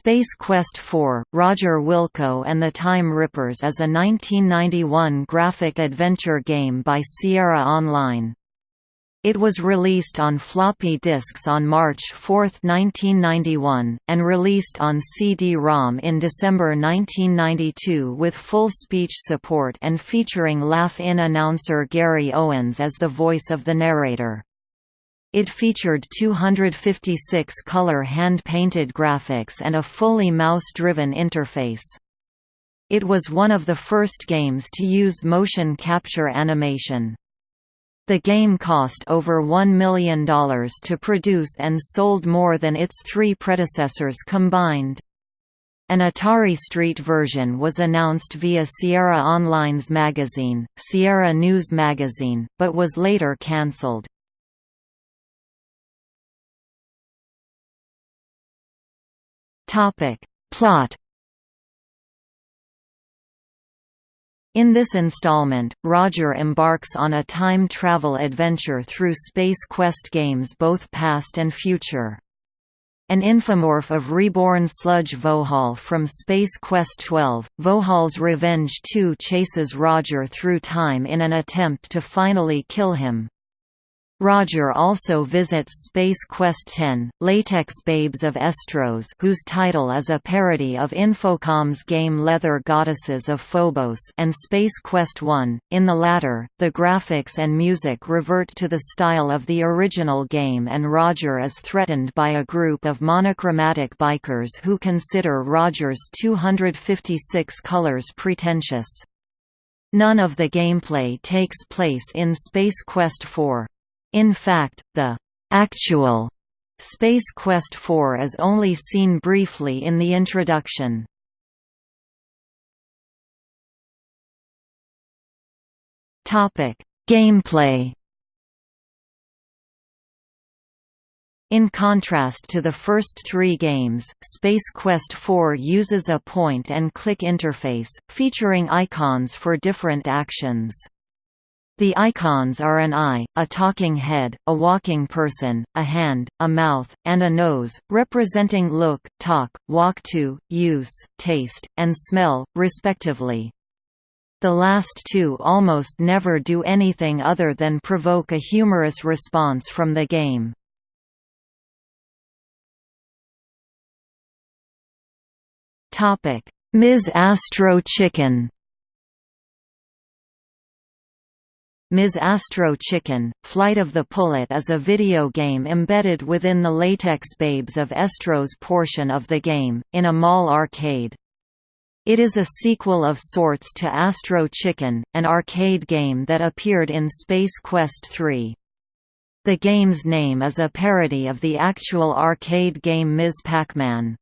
Space Quest IV, Roger Wilco and the Time Rippers is a 1991 graphic adventure game by Sierra Online. It was released on floppy disks on March 4, 1991, and released on CD-ROM in December 1992 with full speech support and featuring Laugh-In announcer Gary Owens as the voice of the narrator. It featured 256 color hand-painted graphics and a fully mouse-driven interface. It was one of the first games to use motion capture animation. The game cost over $1 million to produce and sold more than its three predecessors combined. An Atari Street version was announced via Sierra Online's magazine, Sierra News Magazine, but was later cancelled. Topic. Plot In this installment, Roger embarks on a time travel adventure through Space Quest games both past and future. An infomorph of reborn sludge Vohaul from Space Quest 12, Vohaul's Revenge 2 chases Roger through time in an attempt to finally kill him. Roger also visits Space Quest 10, Latex Babes of Estros whose title is a parody of Infocom's game Leather Goddesses of Phobos and Space Quest 1. In the latter, the graphics and music revert to the style of the original game and Roger is threatened by a group of monochromatic bikers who consider Roger's 256 colors pretentious. None of the gameplay takes place in Space Quest 4. In fact, the actual Space Quest IV is only seen briefly in the introduction. Topic: Gameplay. In contrast to the first three games, Space Quest IV uses a point-and-click interface, featuring icons for different actions. The icons are an eye, a talking head, a walking person, a hand, a mouth, and a nose, representing look, talk, walk to, use, taste, and smell, respectively. The last two almost never do anything other than provoke a humorous response from the game. Ms. Astro Chicken Ms. Astro Chicken, Flight of the Pullet is a video game embedded within the Latex Babes of Estros portion of the game, in a mall arcade. It is a sequel of sorts to Astro Chicken, an arcade game that appeared in Space Quest III. The game's name is a parody of the actual arcade game Ms. Pac-Man.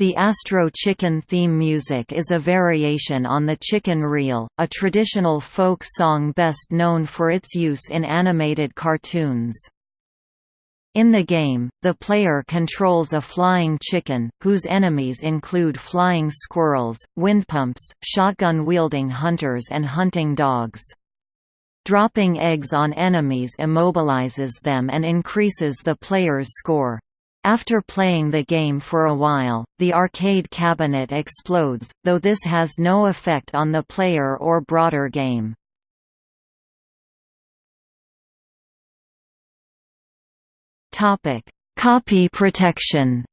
The Astro Chicken theme music is a variation on the chicken reel, a traditional folk song best known for its use in animated cartoons. In the game, the player controls a flying chicken, whose enemies include flying squirrels, windpumps, shotgun-wielding hunters and hunting dogs. Dropping eggs on enemies immobilizes them and increases the player's score. After playing the game for a while, the arcade cabinet explodes, though this has no effect on the player or broader game. Copy protection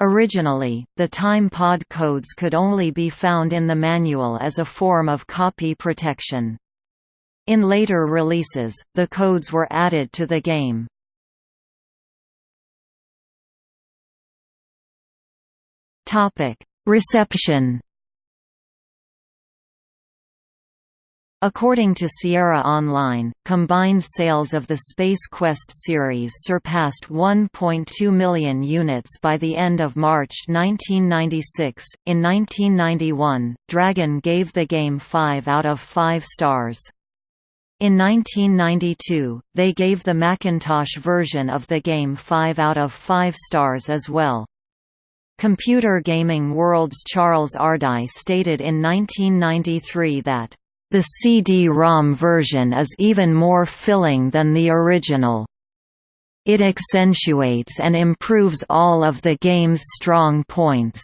Originally, the time pod codes could only be found in the manual as a form of copy protection. In later releases, the codes were added to the game. Reception According to Sierra Online, combined sales of the Space Quest series surpassed 1.2 million units by the end of March 1996. In 1991, Dragon gave the game 5 out of 5 stars. In 1992, they gave the Macintosh version of the game 5 out of 5 stars as well. Computer Gaming World's Charles Ardai stated in 1993 that, "...the CD-ROM version is even more filling than the original." It accentuates and improves all of the game's strong points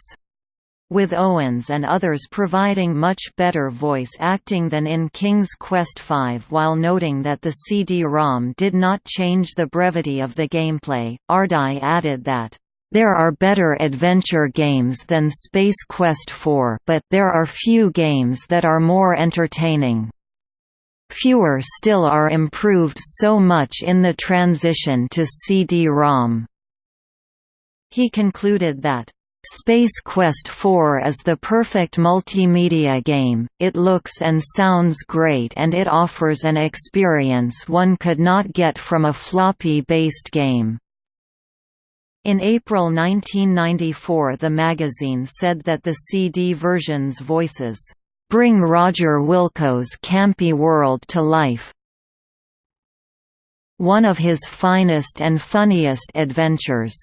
with Owens and others providing much better voice acting than in King's Quest V while noting that the CD-ROM did not change the brevity of the gameplay. Ardai added that there are better adventure games than Space Quest IV but there are few games that are more entertaining. Fewer still are improved so much in the transition to CD-ROM. He concluded that Space Quest 4 is the perfect multimedia game, it looks and sounds great and it offers an experience one could not get from a floppy-based game. In April 1994 the magazine said that the CD version's voices, "...bring Roger Wilco's campy world to life." One of his finest and funniest adventures.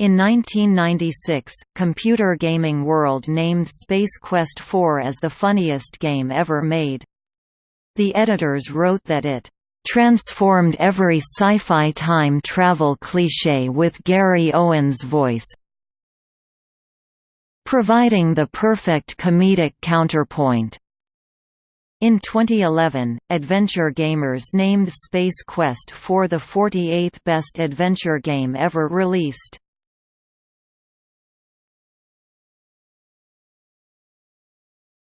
In 1996, Computer Gaming World named Space Quest IV as the funniest game ever made. The editors wrote that it transformed every sci-fi time travel cliché with Gary Owens' voice, providing the perfect comedic counterpoint. In 2011, Adventure Gamers named Space Quest IV the 48th best adventure game ever released.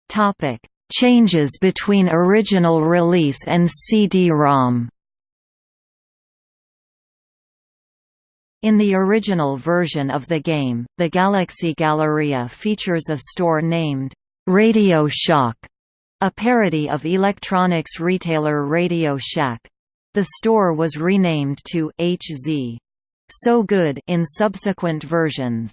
Topic: Changes between original release and CD-ROM. In the original version of the game, the Galaxy Galleria features a store named Radio Shock, a parody of electronics retailer Radio Shack. The store was renamed to HZ. So Good in subsequent versions.